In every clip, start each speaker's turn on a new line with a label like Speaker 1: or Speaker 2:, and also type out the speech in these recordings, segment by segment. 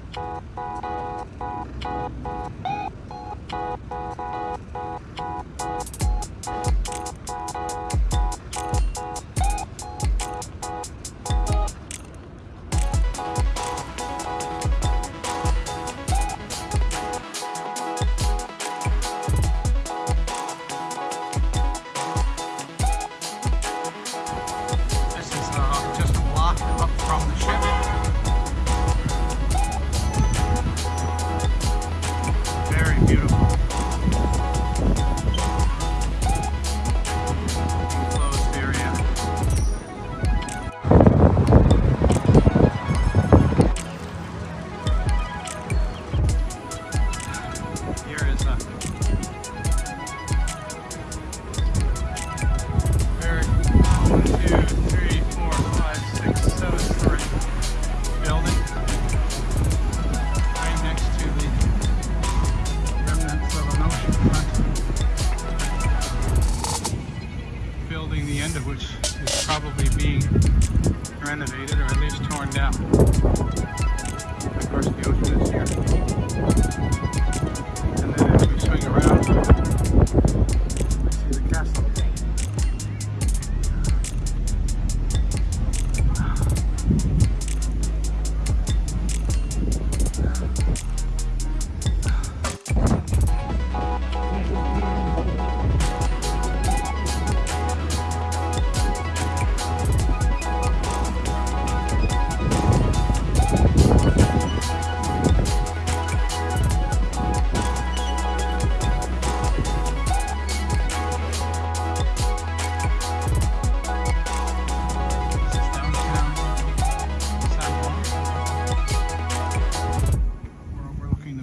Speaker 1: Thank you.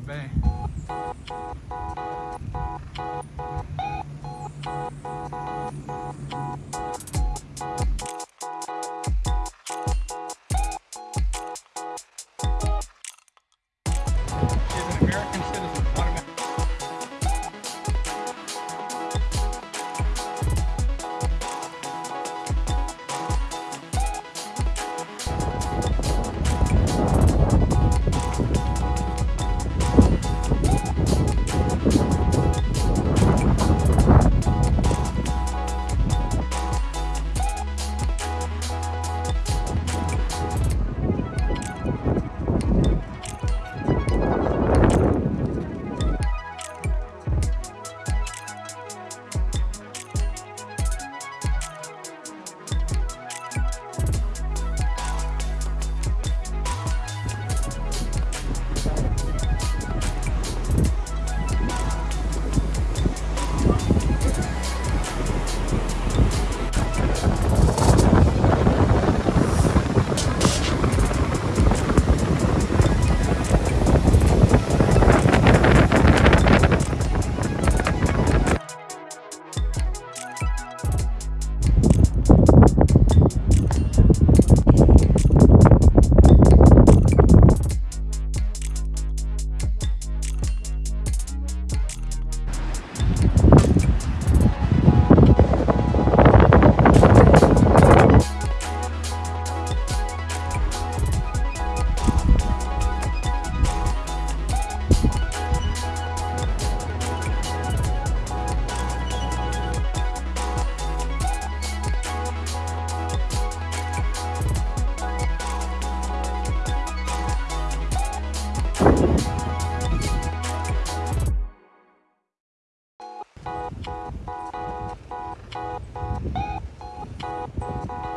Speaker 2: Bay.
Speaker 3: Thank you.